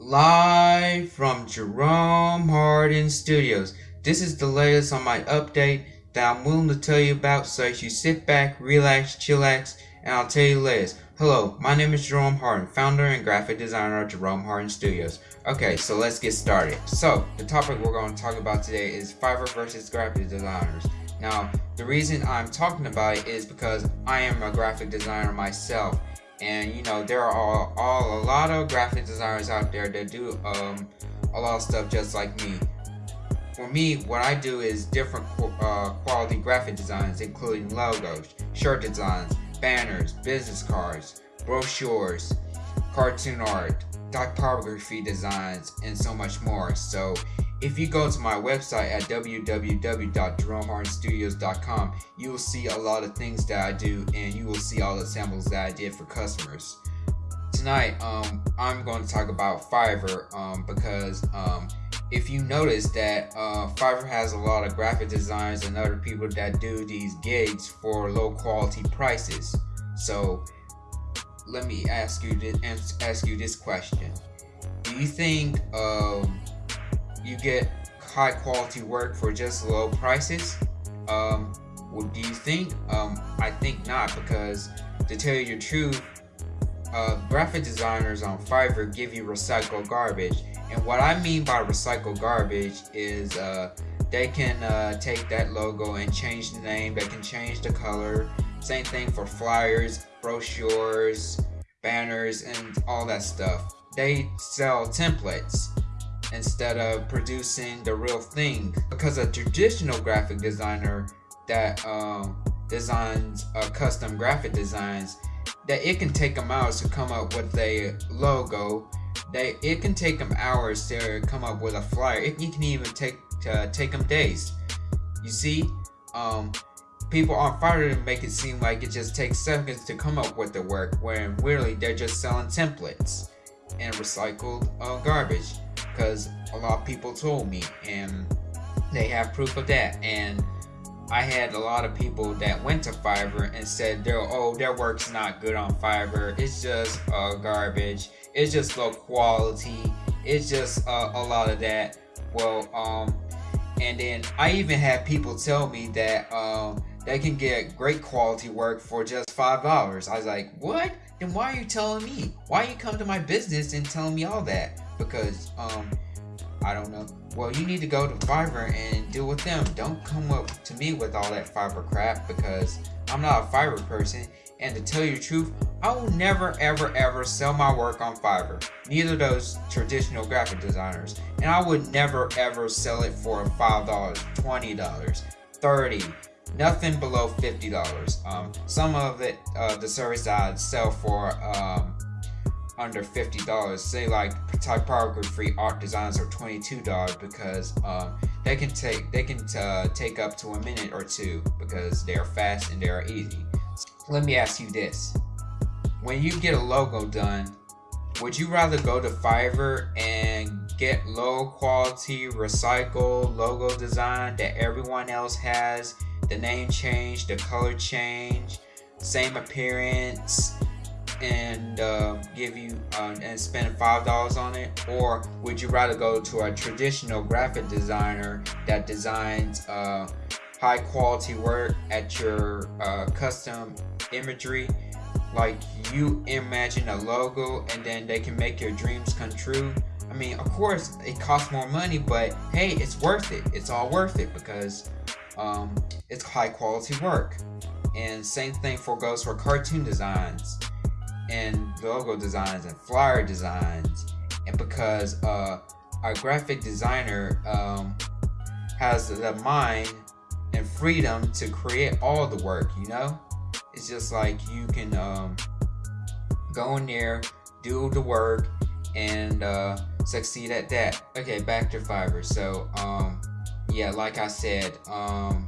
Live from Jerome Hardin Studios. This is the latest on my update that I'm willing to tell you about so you sit back, relax, chillax, and I'll tell you latest. Hello, my name is Jerome Hardin, founder and graphic designer of Jerome Hardin Studios. Okay, so let's get started. So, the topic we're going to talk about today is Fiverr versus graphic designers. Now, the reason I'm talking about it is because I am a graphic designer myself and you know there are all a lot of graphic designers out there that do um, a lot of stuff just like me. For me what I do is different uh, quality graphic designs including logos shirt designs banners business cards brochures cartoon art typography designs and so much more. So if you go to my website at www.jeromehardinstudios.com, you will see a lot of things that I do and you will see all the samples that I did for customers. Tonight, um, I'm going to talk about Fiverr um, because um, if you notice that uh, Fiverr has a lot of graphic designers and other people that do these gigs for low quality prices. So let me ask you this, ask you this question: Do you think um, you get high quality work for just low prices? Um, what do you think? Um, I think not because to tell you the truth, uh, graphic designers on Fiverr give you recycled garbage. And what I mean by recycled garbage is uh, they can uh, take that logo and change the name, they can change the color. Same thing for flyers, brochures, banners, and all that stuff. They sell templates instead of producing the real thing. Because a traditional graphic designer that um, designs uh, custom graphic designs, that it can take them hours to come up with a logo. They it can take them hours to come up with a flyer. It, it can even take uh, take them days. You see, um, people on Fiverr to make it seem like it just takes seconds to come up with the work, when really they're just selling templates and recycled uh, garbage because a lot of people told me and they have proof of that. And I had a lot of people that went to Fiverr and said oh their work's not good on Fiverr. It's just uh, garbage. It's just low quality. It's just uh, a lot of that. Well um and then I even had people tell me that um they can get great quality work for just five dollars. I was like what then why are you telling me why you come to my business and telling me all that because um I don't know. Well, you need to go to Fiverr and deal with them. Don't come up to me with all that Fiverr crap because I'm not a Fiverr person. And to tell you the truth, I will never, ever, ever sell my work on Fiverr. Neither those traditional graphic designers. And I would never, ever sell it for $5, $20, 30 nothing below $50. Um, some of it, uh, the service I'd sell for um, under $50 say like typography free art designs are $22 because um, they can take they can uh, take up to a minute or two because they are fast and they are easy. Let me ask you this. When you get a logo done would you rather go to Fiverr and get low quality recycled logo design that everyone else has the name change the color change same appearance and uh, give you uh, and spend five dollars on it? Or would you rather go to a traditional graphic designer that designs uh, high quality work at your uh, custom imagery? Like you imagine a logo and then they can make your dreams come true? I mean of course it costs more money but hey it's worth it. It's all worth it because um, it's high quality work. And same thing for goes for cartoon designs and logo designs and flyer designs. And because uh, our graphic designer um, has the mind and freedom to create all the work you know? It's just like you can um, go in there do the work and uh, succeed at that. Okay back to fiverr so um, yeah like i said um,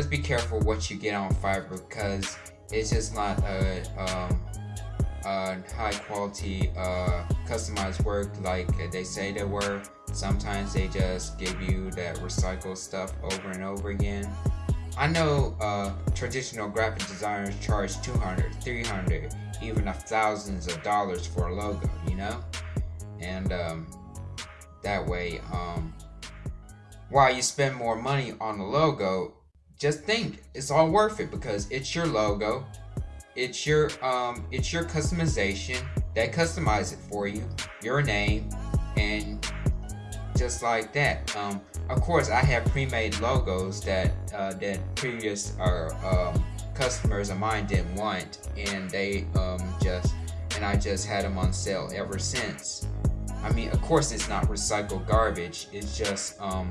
just be careful what you get on fiverr because it's just not a um, uh, high quality uh, customized work like they say they were. Sometimes they just give you that recycled stuff over and over again. I know uh, traditional graphic designers charge 200, 300, even a thousands of dollars for a logo, you know? and um, that way, um, while you spend more money on the logo, just think it's all worth it because it's your logo, it's your um, it's your customization. They customize it for you, your name, and just like that. Um, of course, I have pre-made logos that uh, that previous uh, um, customers of mine didn't want, and they um, just and I just had them on sale ever since. I mean, of course, it's not recycled garbage. It's just um,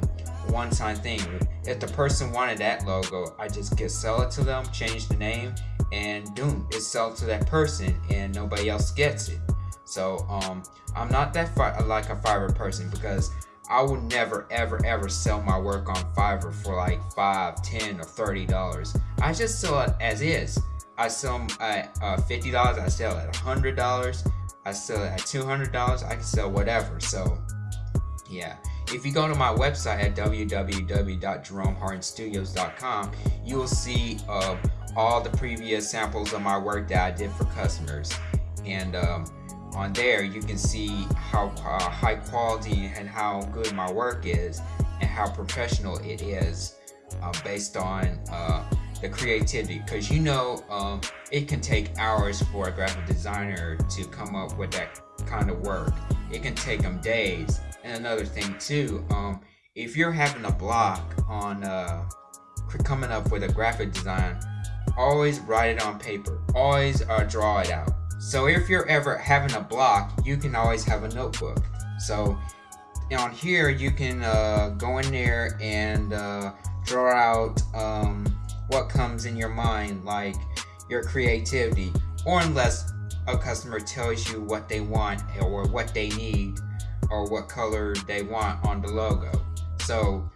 one-time thing. If the person wanted that logo, I just get sell it to them, change the name, and boom, it's sells to that person, and nobody else gets it. So um, I'm not that like a Fiverr person because I would never, ever, ever sell my work on Fiverr for like five, ten, or thirty dollars. I just sell it as is. I sell at uh, fifty dollars. I sell at hundred dollars. I sell it at two hundred dollars. I can sell whatever. So, yeah. If you go to my website at www.jeromehardinstudios.com, you will see uh, all the previous samples of my work that I did for customers, and um, on there you can see how uh, high quality and how good my work is, and how professional it is, uh, based on uh, the creativity because you know um, it can take hours for a graphic designer to come up with that kind of work. It can take them days. And another thing too um, if you're having a block on uh, coming up with a graphic design always write it on paper. Always uh, draw it out. So if you're ever having a block you can always have a notebook. So on here you can uh, go in there and uh, draw out um, what comes in your mind, like your creativity, or unless a customer tells you what they want or what they need or what color they want on the logo. So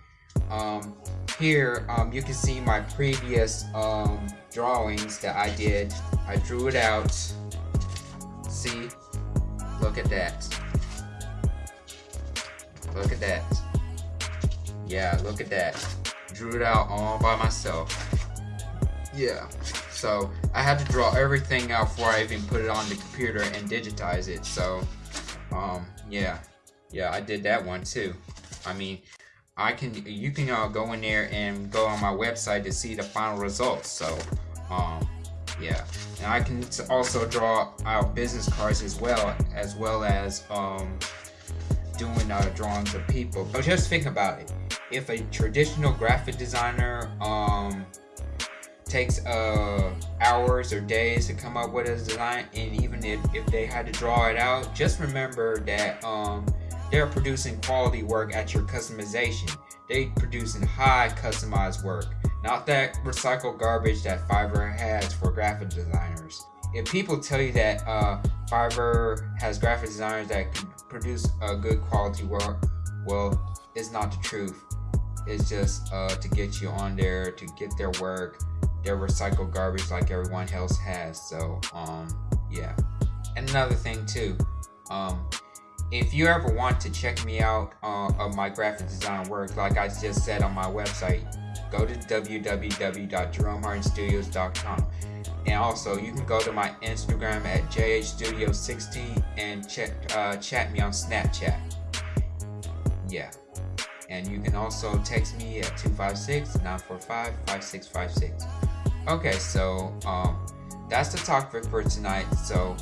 um, here um, you can see my previous um, drawings that I did. I drew it out. See? Look at that. Look at that. Yeah, look at that. Drew it out all by myself. Yeah. So I had to draw everything out before I even put it on the computer and digitize it. So, um, yeah, yeah, I did that one too. I mean, I can you can uh, go in there and go on my website to see the final results. So, um, yeah, and I can also draw out business cards as well, as well as um, doing uh, drawings of people. But just think about it. If a traditional graphic designer um, takes uh, hours or days to come up with a design and even if, if they had to draw it out just remember that um, they're producing quality work at your customization. They producing high customized work not that recycled garbage that fiverr has for graphic designers. If people tell you that uh, fiverr has graphic designers that can produce a good quality work well it's not the truth. It's just uh, to get you on there to get their work their recycled garbage like everyone else has. So, um, yeah. And another thing too, um, if you ever want to check me out uh, of my graphic design work, like I just said on my website, go to www.jeromehardinstudios.com. And also, you can go to my Instagram at jhstudio16 and check, uh, chat me on Snapchat. Yeah. And you can also text me at 256 945 5656. Okay, so um, that's the topic for tonight. So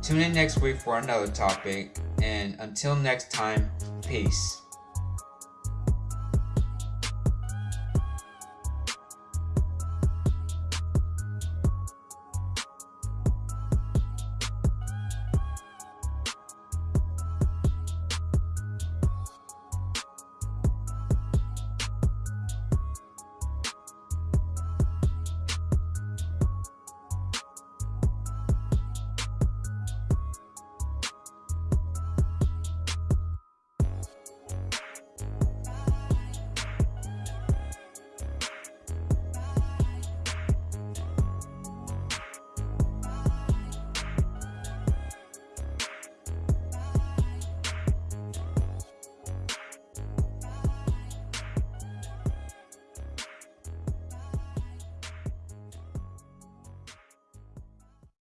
tune in next week for another topic. And until next time, peace.